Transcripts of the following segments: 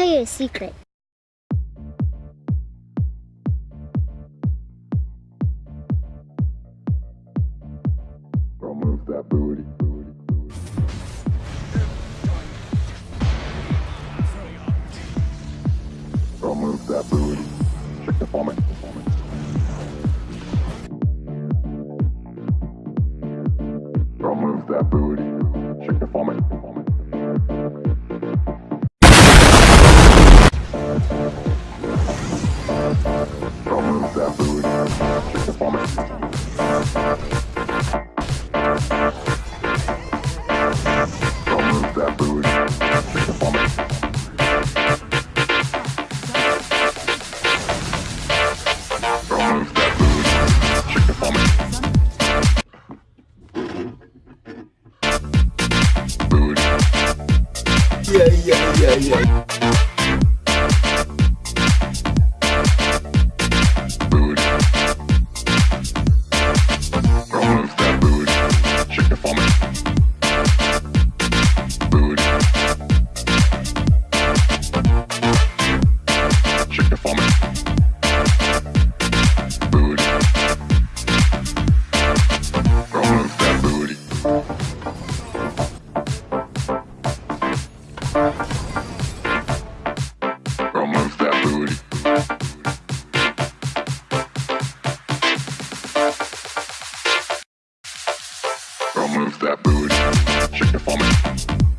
tell you a secret. That booty. that booty. Check the format. That booty. Check the format. yeah, yeah, yeah, yeah. Don't move that booty. Shake it for me.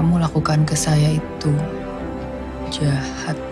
kamu lakukan ke saya itu jahat.